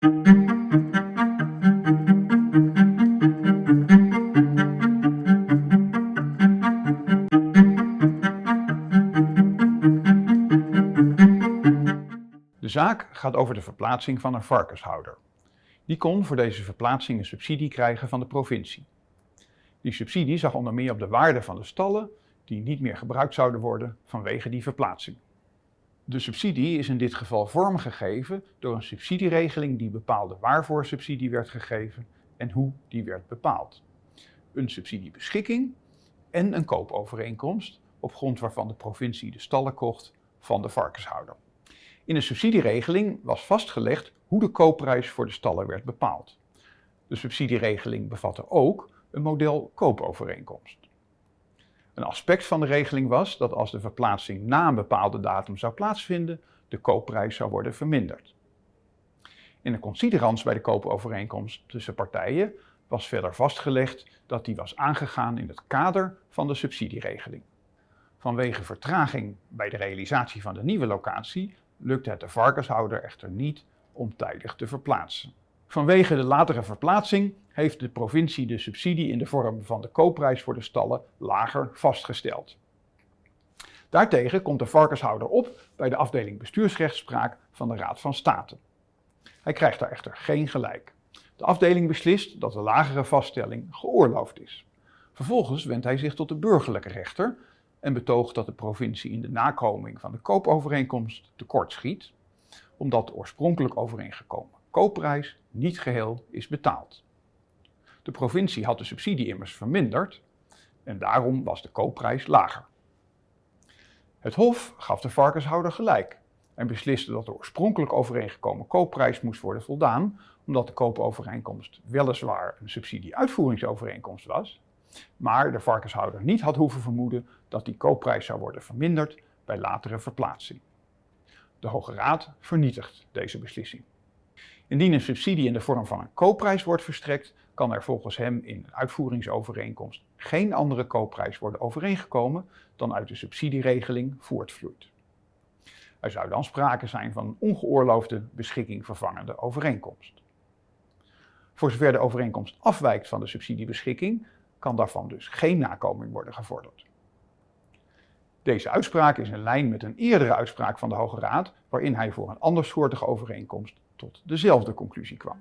De zaak gaat over de verplaatsing van een varkenshouder. Die kon voor deze verplaatsing een subsidie krijgen van de provincie. Die subsidie zag onder meer op de waarde van de stallen die niet meer gebruikt zouden worden vanwege die verplaatsing. De subsidie is in dit geval vormgegeven door een subsidieregeling die bepaalde waarvoor subsidie werd gegeven en hoe die werd bepaald. Een subsidiebeschikking en een koopovereenkomst op grond waarvan de provincie de stallen kocht van de varkenshouder. In de subsidieregeling was vastgelegd hoe de koopprijs voor de stallen werd bepaald. De subsidieregeling bevatte ook een model koopovereenkomst. Een aspect van de regeling was dat als de verplaatsing na een bepaalde datum zou plaatsvinden, de koopprijs zou worden verminderd. In de considerans bij de koopovereenkomst tussen partijen was verder vastgelegd dat die was aangegaan in het kader van de subsidieregeling. Vanwege vertraging bij de realisatie van de nieuwe locatie lukte het de varkenshouder echter niet om tijdig te verplaatsen. Vanwege de latere verplaatsing heeft de provincie de subsidie in de vorm van de koopprijs voor de stallen lager vastgesteld. Daartegen komt de varkenshouder op bij de afdeling bestuursrechtspraak van de Raad van State. Hij krijgt daar echter geen gelijk. De afdeling beslist dat de lagere vaststelling geoorloofd is. Vervolgens wendt hij zich tot de burgerlijke rechter en betoogt dat de provincie in de nakoming van de koopovereenkomst tekort schiet, omdat oorspronkelijk overeengekomen koopprijs niet geheel is betaald. De provincie had de subsidie immers verminderd en daarom was de koopprijs lager. Het Hof gaf de varkenshouder gelijk en besliste dat de oorspronkelijk overeengekomen koopprijs moest worden voldaan, omdat de koopovereenkomst weliswaar een subsidieuitvoeringsovereenkomst was, maar de varkenshouder niet had hoeven vermoeden dat die koopprijs zou worden verminderd bij latere verplaatsing. De Hoge Raad vernietigt deze beslissing. Indien een subsidie in de vorm van een koopprijs wordt verstrekt, kan er volgens hem in een uitvoeringsovereenkomst geen andere koopprijs worden overeengekomen dan uit de subsidieregeling voortvloeit. Er zou dan sprake zijn van een ongeoorloofde beschikking vervangende overeenkomst. Voor zover de overeenkomst afwijkt van de subsidiebeschikking, kan daarvan dus geen nakoming worden gevorderd. Deze uitspraak is in lijn met een eerdere uitspraak van de Hoge Raad, waarin hij voor een andersoortige overeenkomst tot dezelfde conclusie kwam.